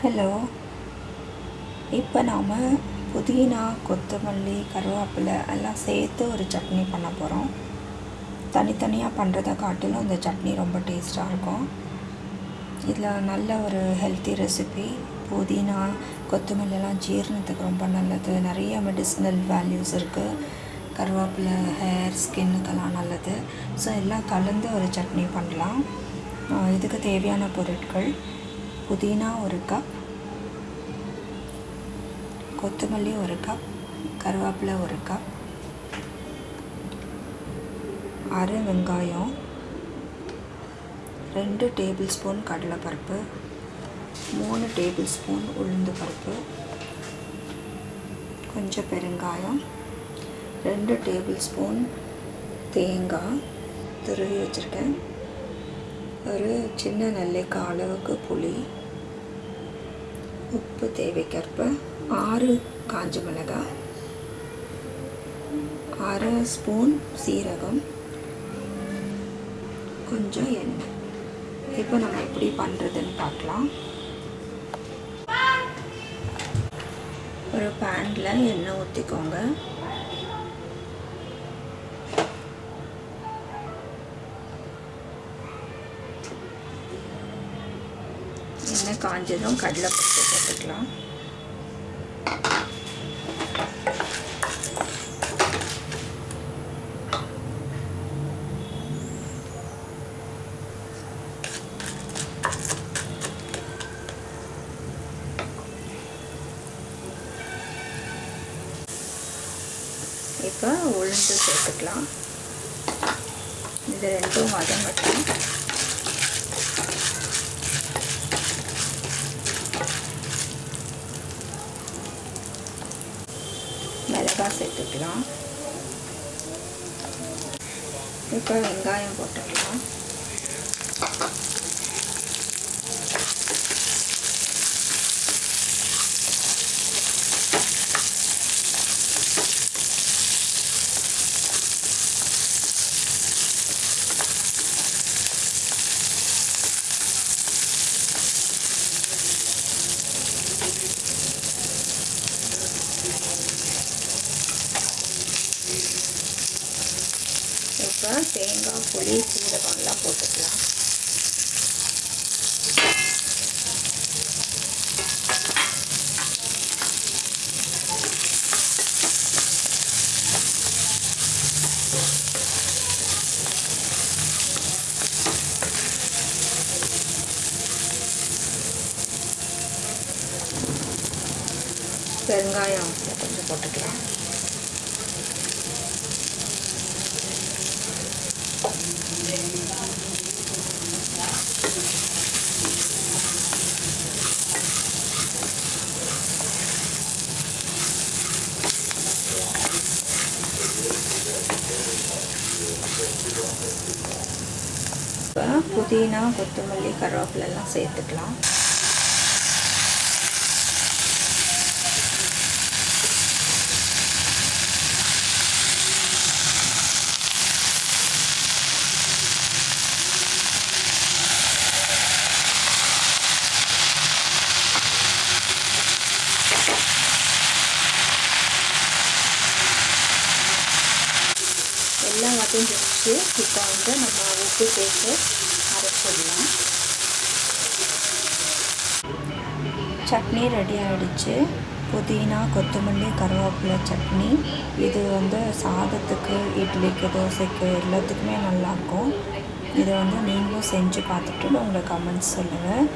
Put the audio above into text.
Hello. இப்போ நாம் புதினா கொத்தமல்லி கருவேப்பிலை எல்லாம் சேர்த்து ஒரு சட்னி பண்ண போகிறோம் தனித்தனியாக பண்ணுறதை காட்டிலும் இந்த சட்னி ரொம்ப டேஸ்ட்டாக இருக்கும். இதில் நல்ல ஒரு ஹெல்த்தி ரெசிபி புதினா கொத்தமல்லிலாம் ஜீரணத்துக்கு ரொம்ப நல்லது. நிறைய மெடிசினல் வேல்யூஸ் இருக்குது கருவேப்பிலை ஹேர் ஸ்கின்னுக்கெல்லாம் நல்லது. ஸோ எல்லாம் கலந்து ஒரு சட்னி பண்ணலாம். இதுக்கு தேவையான பொருட்கள். புதினா ஒரு கப் கொத்தமல்லி ஒரு கப் கருவேப்பிலை ஒரு கப் அரை வெங்காயம் ரெண்டு டேபிள் ஸ்பூன் கடலைப்பருப்பு மூணு டேபிள் ஸ்பூன் உளுந்து பருப்பு கொஞ்சம் பெருங்காயம் ரெண்டு டேபிள் ஸ்பூன் தேங்காய் துருவி வச்சுருக்கேன். ஒரு சின்ன நெல்லிக்காய் அளவுக்கு புளி உப்பு தேவைக்கேற்ப ஆறு காஞ்ச மிளகாய் அரை ஸ்பூன் சீரகம் கொஞ்சம் எண்ணெய். இப்போ நம்ம எப்படி பண்ணுறதுன்னு பார்க்கலாம். ஒரு பேனில் எண்ணெய் ஊற்றிக்கோங்க எண்ணெய் காஞ்சதும் கடலைப்பருப்பு போட்டுக்கலாம். இப்போ உளுந்து சேர்த்துக்கலாம். இது ரெண்டும் வதங்கட்டும். மிளகாய் சேர்த்துக்கலாம். இப்போ வெங்காயம் போட்டுக்கலாம். இப்போ தேங்காய் புளி சீரகம்லாம் போட்டுக்கலாம். பெருங்காயம் கொஞ்சம் போட்டுக்கலாம். புதினா கொத்தமல்லி கருவேப்பிலெல்லாம் சேர்த்துக்கலாம். எல்லாம் வதங்கிடுச்சு இப்போ வந்து நம்ம உப்பு சேர்த்து அரைச்சிடலாம். சட்னி ரெடி ஆகிடுச்சு புதினா கொத்தமல்லி கருவேப்பிலை சட்னி. இது வந்து சாதத்துக்கு இட்லிக்கு தோசைக்கு எல்லாத்துக்குமே நல்லாயிருக்கும். இதை வந்து நீங்களும் செஞ்சு பார்த்துட்டு உங்களை கமெண்ட்ஸ் சொல்லுங்கள்